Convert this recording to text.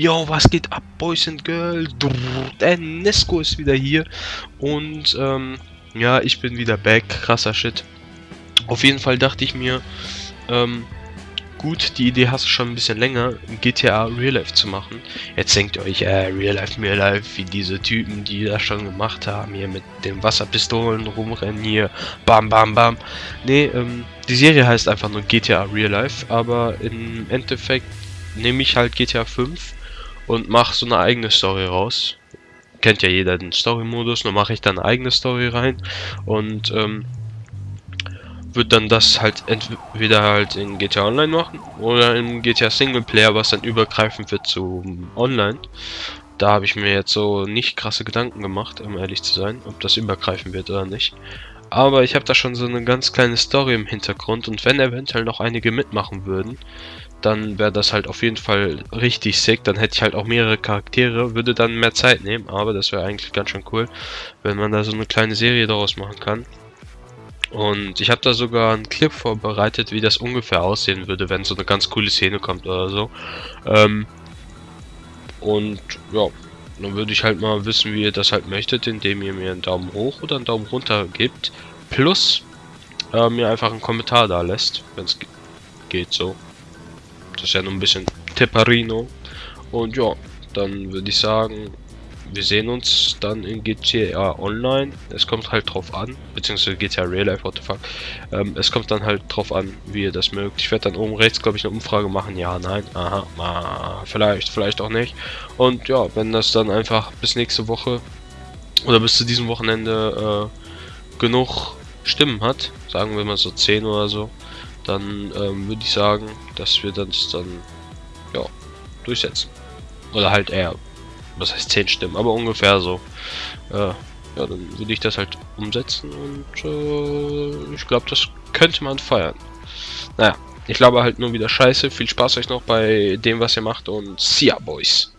Yo, was geht ab, Boys and Girls? Der Nesco ist wieder hier. Und, ähm, ja, ich bin wieder back. Krasser Shit. Auf jeden Fall dachte ich mir, ähm, gut, die Idee hast du schon ein bisschen länger, GTA Real Life zu machen. Jetzt denkt ihr euch, äh, Real Life, Real Life, wie diese Typen, die das schon gemacht haben, hier mit den Wasserpistolen rumrennen, hier, bam, bam, bam. Nee, ähm, die Serie heißt einfach nur GTA Real Life, aber im Endeffekt nehme ich halt GTA 5 und mache so eine eigene Story raus. Kennt ja jeder den Story-Modus, nur mache ich dann eine eigene Story rein und, ähm, wird dann das halt entweder halt in GTA Online machen oder in GTA Singleplayer, was dann übergreifend wird zu Online. Da habe ich mir jetzt so nicht krasse Gedanken gemacht, um ehrlich zu sein, ob das übergreifen wird oder nicht. Aber ich habe da schon so eine ganz kleine Story im Hintergrund und wenn eventuell noch einige mitmachen würden, dann wäre das halt auf jeden Fall richtig sick. Dann hätte ich halt auch mehrere Charaktere, würde dann mehr Zeit nehmen, aber das wäre eigentlich ganz schön cool, wenn man da so eine kleine Serie daraus machen kann. Und ich habe da sogar einen Clip vorbereitet, wie das ungefähr aussehen würde, wenn so eine ganz coole Szene kommt oder so. Ähm, und ja, dann würde ich halt mal wissen, wie ihr das halt möchtet, indem ihr mir einen Daumen hoch oder einen Daumen runter gebt. Plus äh, mir einfach einen Kommentar da lässt, wenn es geht so. Das ist ja nur ein bisschen Tipperino. Und ja, dann würde ich sagen, wir sehen uns dann in GTA Online. Es kommt halt drauf an, beziehungsweise GTA Real Life, what the fuck. Ähm, es kommt dann halt drauf an, wie ihr das mögt. Ich werde dann oben rechts, glaube ich, eine Umfrage machen. Ja, nein, aha, ah, vielleicht, vielleicht auch nicht. Und ja, wenn das dann einfach bis nächste Woche oder bis zu diesem Wochenende äh, genug Stimmen hat, sagen wir mal so 10 oder so, dann ähm, würde ich sagen, dass wir das dann ja durchsetzen. Oder halt eher was heißt 10 Stimmen, aber ungefähr so. Äh, ja, dann würde ich das halt umsetzen und äh, ich glaube, das könnte man feiern. Naja, ich glaube halt nur wieder scheiße. Viel Spaß euch noch bei dem, was ihr macht und see ya, Boys.